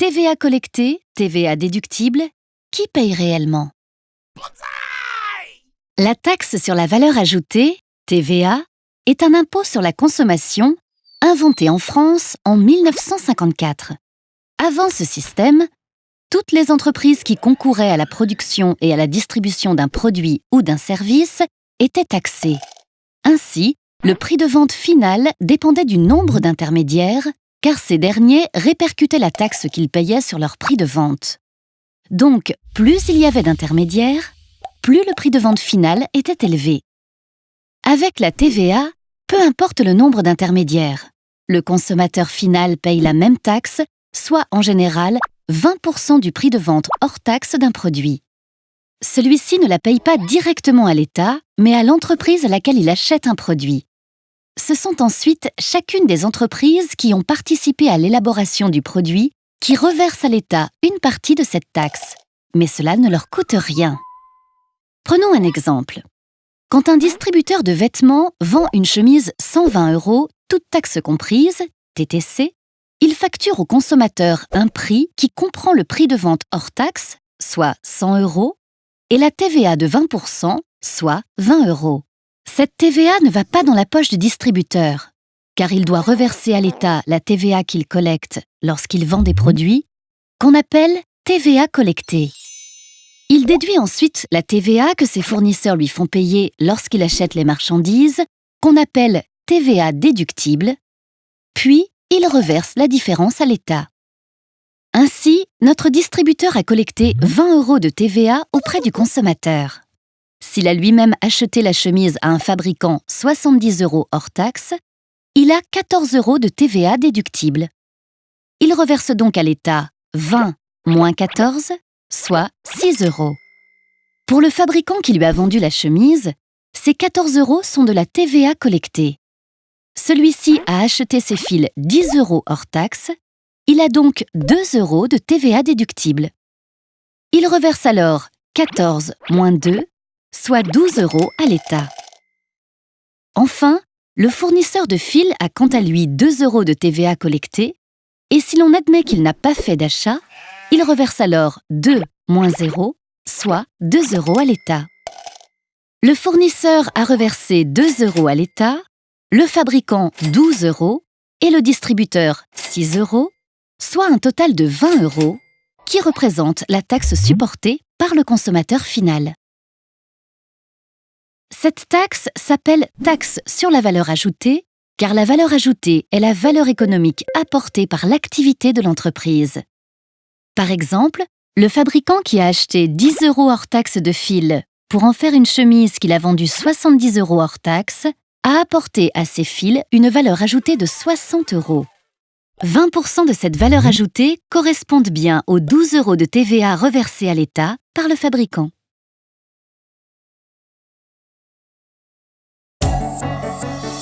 TVA collectée, TVA déductible, qui paye réellement? La taxe sur la valeur ajoutée, TVA, est un impôt sur la consommation inventé en France en 1954. Avant ce système, toutes les entreprises qui concouraient à la production et à la distribution d'un produit ou d'un service étaient taxées. Ainsi, le prix de vente final dépendait du nombre d'intermédiaires, car ces derniers répercutaient la taxe qu'ils payaient sur leur prix de vente. Donc, plus il y avait d'intermédiaires, plus le prix de vente final était élevé. Avec la TVA, peu importe le nombre d'intermédiaires, le consommateur final paye la même taxe, soit en général 20% du prix de vente hors taxe d'un produit. Celui-ci ne la paye pas directement à l'État, mais à l'entreprise à laquelle il achète un produit ce sont ensuite chacune des entreprises qui ont participé à l'élaboration du produit qui reversent à l'État une partie de cette taxe, mais cela ne leur coûte rien. Prenons un exemple. Quand un distributeur de vêtements vend une chemise 120 euros, toute taxe comprise, TTC, il facture au consommateur un prix qui comprend le prix de vente hors taxe, soit 100 euros, et la TVA de 20%, soit 20 euros. Cette TVA ne va pas dans la poche du distributeur, car il doit reverser à l'État la TVA qu'il collecte lorsqu'il vend des produits, qu'on appelle TVA collectée. Il déduit ensuite la TVA que ses fournisseurs lui font payer lorsqu'il achète les marchandises, qu'on appelle TVA déductible, puis il reverse la différence à l'État. Ainsi, notre distributeur a collecté 20 euros de TVA auprès du consommateur. S'il a lui-même acheté la chemise à un fabricant 70 euros hors taxe, il a 14 euros de TVA déductible. Il reverse donc à l'État 20 moins 14, soit 6 euros. Pour le fabricant qui lui a vendu la chemise, ces 14 euros sont de la TVA collectée. Celui-ci a acheté ses fils 10 euros hors taxe, il a donc 2 euros de TVA déductible. Il reverse alors 14 moins 2, soit 12 euros à l'État. Enfin, le fournisseur de fil a quant à lui 2 euros de TVA collectés, et si l'on admet qu'il n'a pas fait d'achat, il reverse alors 2 moins 0, soit 2 euros à l'État. Le fournisseur a reversé 2 euros à l'État, le fabricant 12 euros et le distributeur 6 euros, soit un total de 20 euros, qui représente la taxe supportée par le consommateur final. Cette taxe s'appelle taxe sur la valeur ajoutée car la valeur ajoutée est la valeur économique apportée par l'activité de l'entreprise. Par exemple, le fabricant qui a acheté 10 euros hors taxe de fil pour en faire une chemise qu'il a vendue 70 euros hors taxe a apporté à ses fils une valeur ajoutée de 60 euros. 20% de cette valeur ajoutée correspondent bien aux 12 euros de TVA reversés à l'État par le fabricant. Música